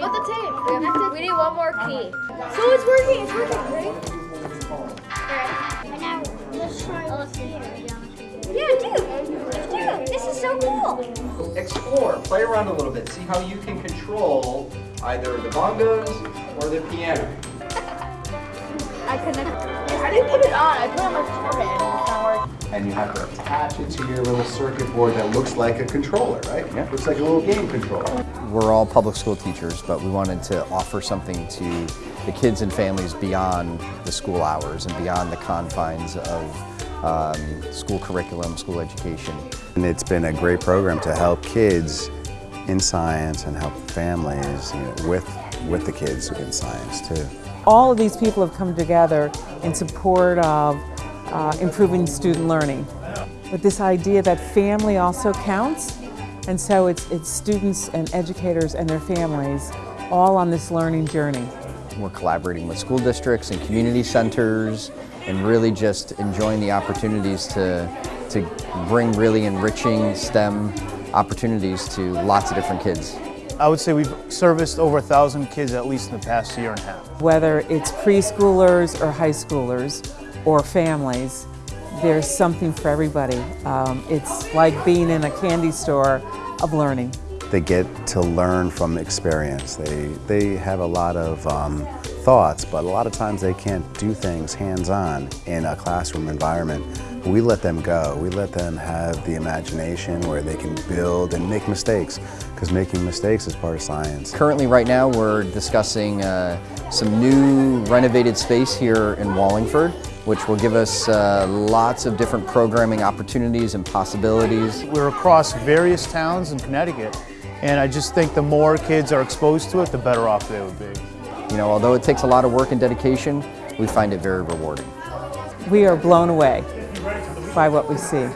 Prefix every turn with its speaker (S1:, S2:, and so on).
S1: about the tape? We, have to, we need one more key. Uh-huh. So it's working, it's working, right?
S2: And now let's try oh, over here.
S1: Yeah, dude. Dude, this is so cool.
S3: Explore, play around a little bit, see how you can control either the bongos or the piano.
S1: I connect. I didn't put it on. I put it on my forehead and it's not working.
S4: and you have to attach it to your little circuit board that looks like a controller, right? Yeah. Looks like a little game controller.
S5: We're all public school teachers, but we wanted to offer something to the kids and families beyond the school hours and beyond the confines of um, school curriculum, school education.
S6: And it's been a great program to help kids in science and help families you know, with, with the kids in science too.
S7: All of these people have come together in support of uh, improving student learning. But this idea that family also counts, and so it's, it's students and educators and their families all on this learning journey.
S5: We're collaborating with school districts and community centers and really just enjoying the opportunities to, to bring really enriching STEM opportunities to lots of different kids.
S8: I would say we've serviced over a thousand kids at least in the past year and a half.
S7: Whether it's preschoolers or high schoolers or families, there's something for everybody. Um, it's like being in a candy store of learning.
S6: They get to learn from experience. They, they have a lot of um, thoughts, but a lot of times they can't do things hands-on in a classroom environment. We let them go. We let them have the imagination where they can build and make mistakes, because making mistakes is part of science.
S5: Currently, right now, we're discussing uh, some new renovated space here in Wallingford, which will give us uh, lots of different programming opportunities and possibilities.
S8: We're across various towns in Connecticut, and I just think the more kids are exposed to it, the better off they would be.
S5: You know, although it takes a lot of work and dedication, we find it very rewarding.
S7: We are blown away by what we see.